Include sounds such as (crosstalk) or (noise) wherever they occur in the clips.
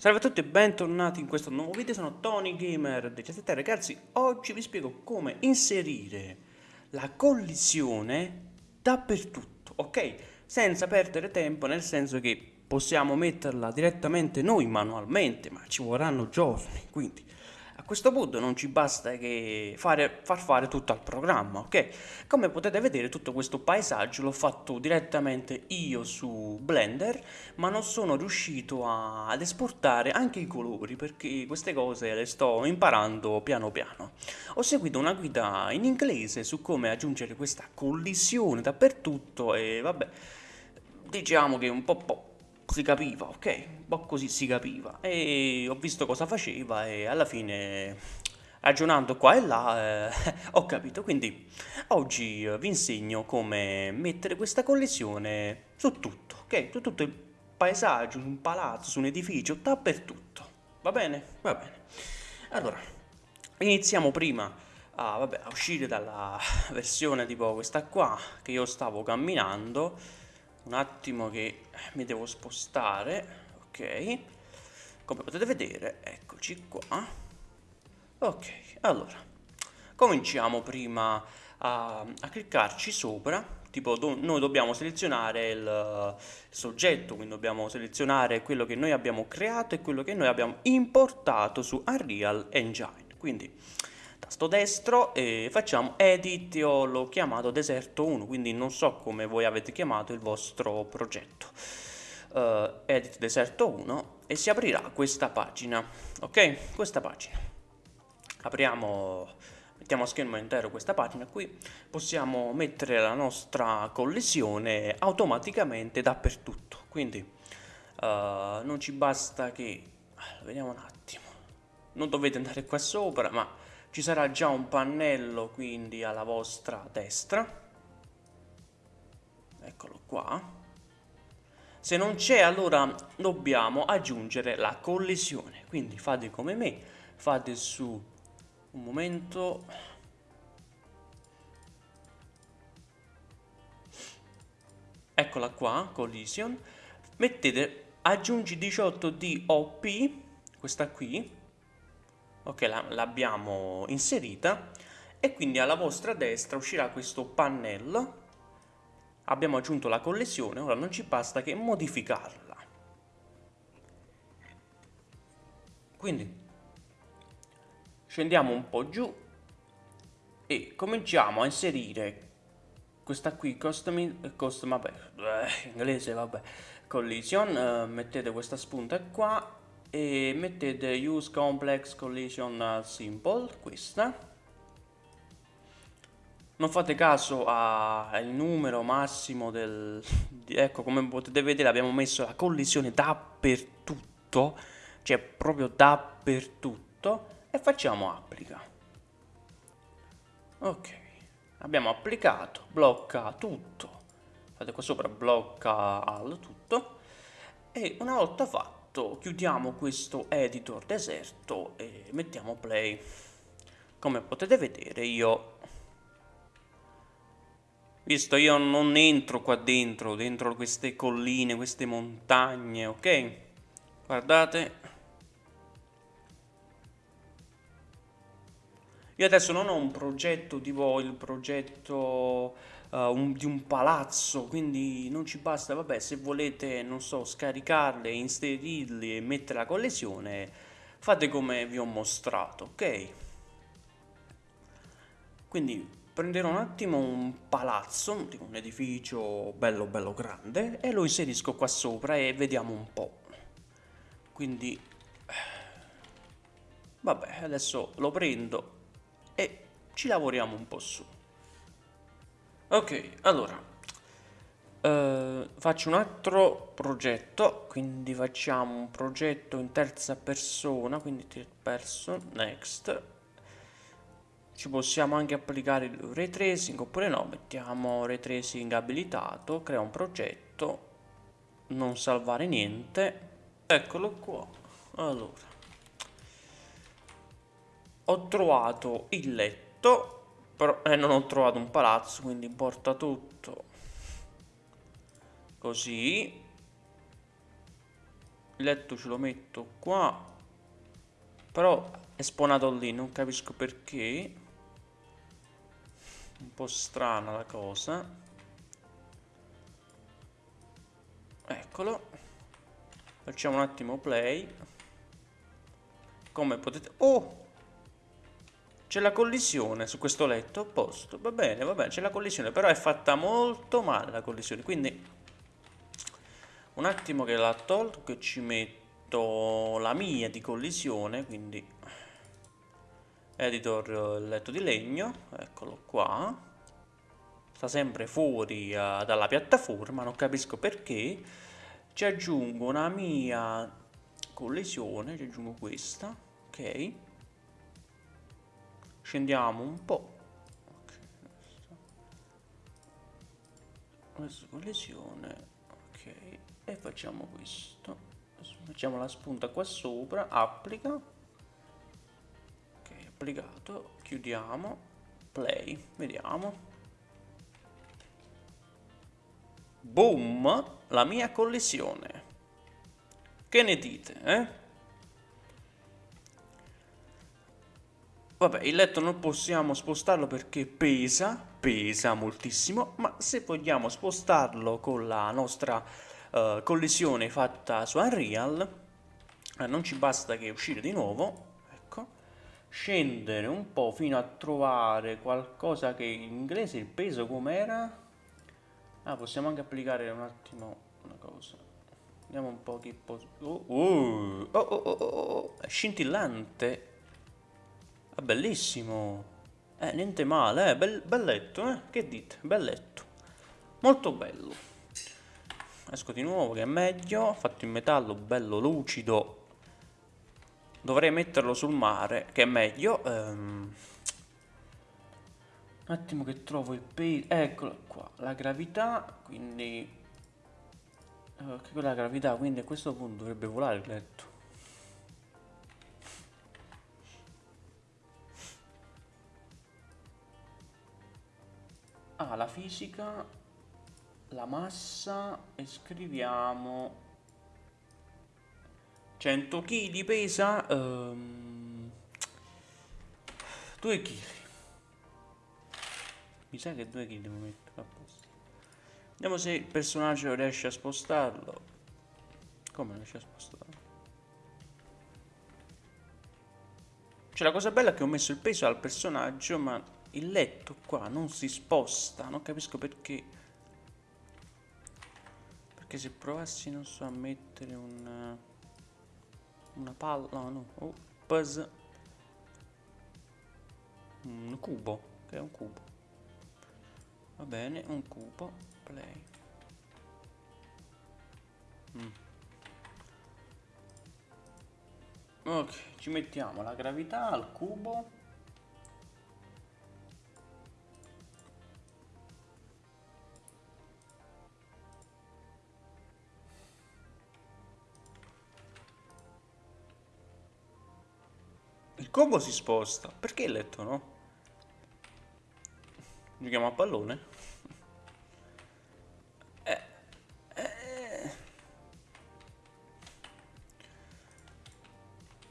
Salve a tutti e bentornati in questo nuovo video, sono Tony Gamer 17 ragazzi, oggi vi spiego come inserire la collisione dappertutto, ok? Senza perdere tempo, nel senso che possiamo metterla direttamente noi manualmente, ma ci vorranno giorni, quindi questo punto non ci basta che fare, far fare tutto al programma, ok? Come potete vedere tutto questo paesaggio l'ho fatto direttamente io su Blender, ma non sono riuscito a, ad esportare anche i colori perché queste cose le sto imparando piano piano. Ho seguito una guida in inglese su come aggiungere questa collisione dappertutto e vabbè, diciamo che un po', po' si capiva, ok? Un po' così si capiva. E ho visto cosa faceva e alla fine, ragionando qua e là, eh, (laughs) ho capito. Quindi oggi eh, vi insegno come mettere questa collisione su tutto, ok? Su tutto il paesaggio, su un palazzo, su un edificio, dappertutto. Va bene? Va bene. Allora, iniziamo prima a, vabbè, a uscire dalla (laughs) versione tipo questa qua, che io stavo camminando un attimo che mi devo spostare ok? Come potete vedere eccoci qua. Ok allora cominciamo prima a, a cliccarci sopra. Tipo do, noi dobbiamo selezionare il, il soggetto quindi dobbiamo selezionare quello che noi abbiamo creato e quello che noi abbiamo importato su Unreal Engine. Quindi tasto destro e facciamo edit, io l'ho chiamato deserto 1, quindi non so come voi avete chiamato il vostro progetto. Uh, edit deserto 1 e si aprirà questa pagina, ok? Questa pagina. Apriamo, mettiamo a schermo intero questa pagina qui, possiamo mettere la nostra collisione automaticamente dappertutto, quindi uh, non ci basta che, vediamo un attimo, non dovete andare qua sopra, ma ci sarà già un pannello quindi alla vostra destra. Eccolo qua. Se non c'è allora dobbiamo aggiungere la collisione. Quindi fate come me. Fate su un momento. Eccola qua collision mettete aggiungi 18 DOP questa qui ok l'abbiamo inserita e quindi alla vostra destra uscirà questo pannello. Abbiamo aggiunto la collesione ora non ci basta che modificarla. Quindi scendiamo un po' giù e cominciamo a inserire questa qui custom, custom vabbè, eh, inglese vabbè collision eh, mettete questa spunta qua e mettete use complex collision simple questa. Non fate caso al numero massimo del ecco come potete vedere abbiamo messo la collisione dappertutto cioè proprio dappertutto e facciamo applica. Ok abbiamo applicato blocca tutto. Fate qua sopra blocca al tutto. E una volta fatto fatto chiudiamo questo editor deserto e mettiamo play. Come potete vedere io visto io non entro qua dentro dentro queste colline queste montagne ok? Guardate. Io adesso non ho un progetto tipo il progetto uh, un, di un palazzo, quindi non ci basta, vabbè, se volete, non so, scaricarle, inserirli e mettere la collesione, fate come vi ho mostrato, ok? Quindi prenderò un attimo un palazzo, un edificio bello bello grande e lo inserisco qua sopra e vediamo un po'. Quindi, vabbè, adesso lo prendo e ci lavoriamo un po' su. Ok, allora uh, faccio un altro progetto, quindi facciamo un progetto in terza persona, quindi third person, next. Ci possiamo anche applicare il ray tracing oppure no, mettiamo ray tracing abilitato, crea un progetto, non salvare niente. Eccolo qua. Allora, ho trovato il letto però eh, non ho trovato un palazzo, quindi importa tutto. Così. il letto ce lo metto qua. Però è spawnato lì non capisco perché. Un po' strana la cosa. Eccolo. Facciamo un attimo play. Come potete oh c'è la collisione su questo letto, a posto, va bene, va bene, c'è la collisione, però è fatta molto male la collisione, quindi un attimo che la tolgo, che ci metto la mia di collisione, quindi editor letto di legno, eccolo qua, sta sempre fuori uh, dalla piattaforma, non capisco perché, ci aggiungo una mia collisione, ci aggiungo questa, ok, scendiamo un po' questa collisione ok e facciamo questo. Facciamo la spunta qua sopra applica. Ok applicato. Chiudiamo. Play vediamo. Boom la mia collisione. Che ne dite eh Vabbè, il letto non possiamo spostarlo perché pesa, pesa moltissimo, ma se vogliamo spostarlo con la nostra uh, collisione fatta su Unreal, eh, non ci basta che uscire di nuovo, ecco, scendere un po' fino a trovare qualcosa che in inglese il peso com'era? Ah, possiamo anche applicare un attimo una cosa. Vediamo un po' che... Oh, oh, oh, oh, oh, oh, oh, è scintillante è bellissimo. Eh, niente male, eh, bel, belletto, eh. Che dite? Belletto. Molto bello. Esco di nuovo che è meglio. Fatto in metallo, bello lucido. Dovrei metterlo sul mare, che è meglio. Um, un attimo che trovo il peso. Eccolo qua. La gravità, quindi... Uh, che quella gravità, quindi a questo punto dovrebbe volare il letto. Ah, la fisica, la massa e scriviamo 100 kg pesa um, 2 kg. Mi sa che 2 kg mettere a posto. Vediamo se il personaggio riesce a spostarlo. Come riesce a spostarlo? Cioè la cosa bella è che ho messo il peso al personaggio ma il letto qua non si sposta, non capisco perché. Perché se provassi, non so, a mettere un... Una palla, no, no, oh. Un cubo, che è un cubo. Va bene, un cubo, play. Mm. Ok, ci mettiamo la gravità al cubo Il combo si sposta. Perché il letto no? Giochiamo a pallone? Eh, eh.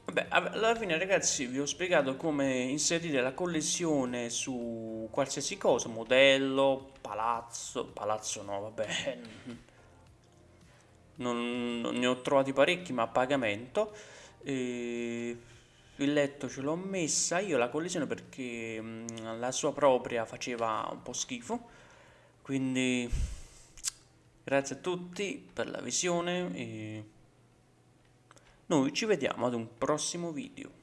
Vabbè, alla fine ragazzi vi ho spiegato come inserire la collisione su qualsiasi cosa, modello, palazzo, palazzo no, vabbè, non, non ne ho trovati parecchi ma a pagamento. E il letto ce l'ho messa io la collisione perché mh, la sua propria faceva un po' schifo quindi grazie a tutti per la visione e noi ci vediamo ad un prossimo video